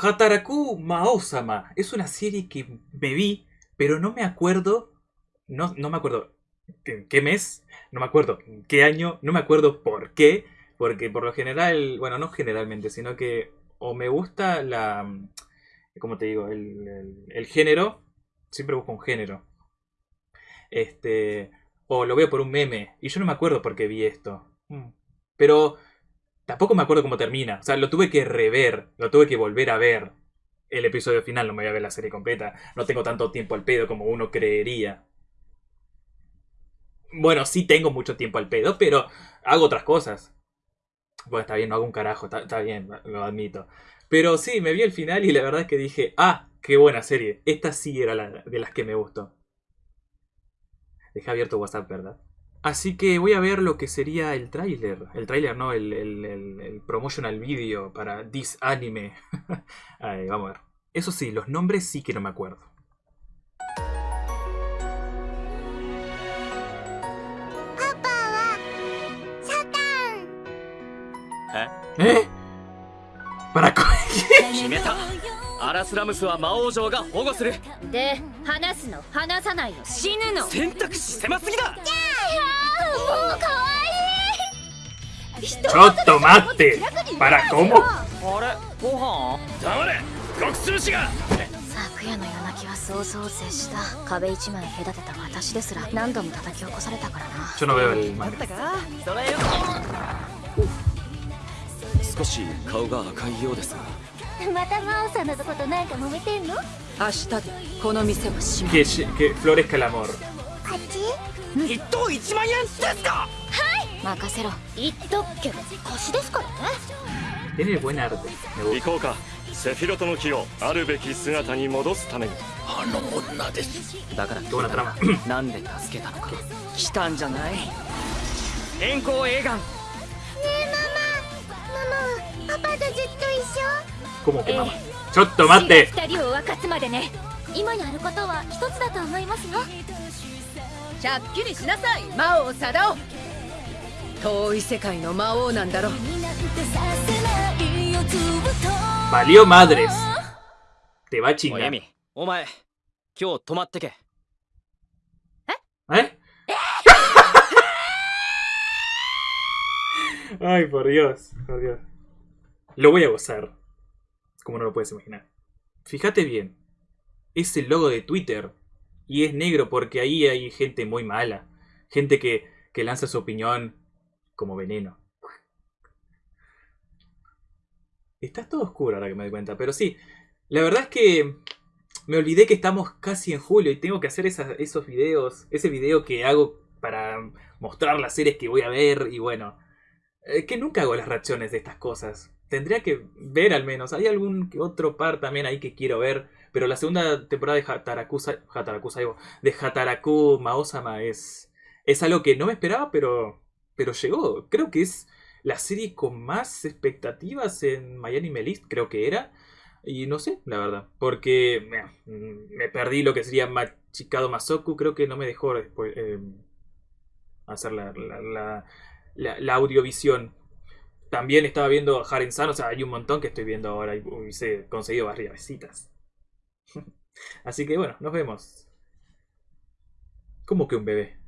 Hataraku Maosama. Es una serie que me vi, pero no me acuerdo. No, no me acuerdo en qué mes, no me acuerdo qué año, no me acuerdo por qué. Porque por lo general, bueno, no generalmente, sino que o me gusta la. ¿Cómo te digo? El, el, el género. Siempre busco un género. Este. O lo veo por un meme. Y yo no me acuerdo por qué vi esto. Mm. Pero tampoco me acuerdo cómo termina. O sea, lo tuve que rever. Lo tuve que volver a ver. El episodio final. No me voy a ver la serie completa. No tengo tanto tiempo al pedo como uno creería. Bueno, sí tengo mucho tiempo al pedo, pero hago otras cosas. Bueno, está bien, no hago un carajo, está, bien, lo admito. Pero sí, me vi el final y la verdad es que dije, ah, qué buena serie. Esta sí era la de las que me gustó. Dejé abierto WhatsApp, ¿verdad? Así que voy a ver lo que sería el tráiler. El tráiler, no, el, el, el, el, promotional video para This Anime. Ahí, vamos a ver. Eso sí, los nombres sí que no me acuerdo. ¿Eh? ¿Para qué? 決めたアラスラムスは魔王城が保護するで話すの話さないの死ぬの選択肢狭すぎだもうかわいい ちょっと待って。para cómo あれ？ご飯？黙れ。極通士が。昨夜の夜泣きは想像を絶した。壁一枚隔てた私ですら何度も叩き起こされたからな。Yo no veo el manga. それよ。少し顔が赤いようですが。また真央さんのことなんか揉めてんの？明日でこの店を閉め Que, que florezca el amor. ち？一等1万円ですか？任せろ。言っとくけど腰ですからね。Tiene buen arte. Me 行.こうか。セフィロトの木をあるべき姿に戻すために。あの女です。だから Qué buena trama. なんで助けたのか。来たんじゃない？円光映画。ママ。パパとずっと一緒？¿Cómo que mamá? ¡ちょっと待って。二人を分かつまでね今やることは一つだと思いますよ。しゃっきりしなさい遠い世界の魔王なんだろう。バリオマド,まっ Es el logo de Twitter. Y es negro porque ahí hay gente muy mala. Gente que, que lanza su opinión como veneno. Está todo oscuro ahora que me doy cuenta. Pero sí, la verdad es que me olvidé que estamos casi en julio y tengo que hacer esos videos. Ese video que hago para mostrar las series que voy a ver y bueno. eh, que nunca hago las reacciones de estas cosas. Tendría que ver al menos. Hay algún que otro par también ahí que quiero ver. Pero la segunda temporada de Hataraku, Hataraku Saibo- de Hataraku Maosama es, es algo que no me esperaba, pero, pero llegó. Creo que es la serie con más expectativas en Miami List, creo que era. Y no sé, la verdad. Porque mm, me perdí lo que sería Machikado Masoku. Creo que no me dejó después, eh, hacer la, la, la- la audiovisión. También estaba viendo Haren San. O sea, hay un montón que estoy viendo ahora. Y hubiese conseguido varias. Así que bueno, nos vemos. ¿Cómo que un bebé?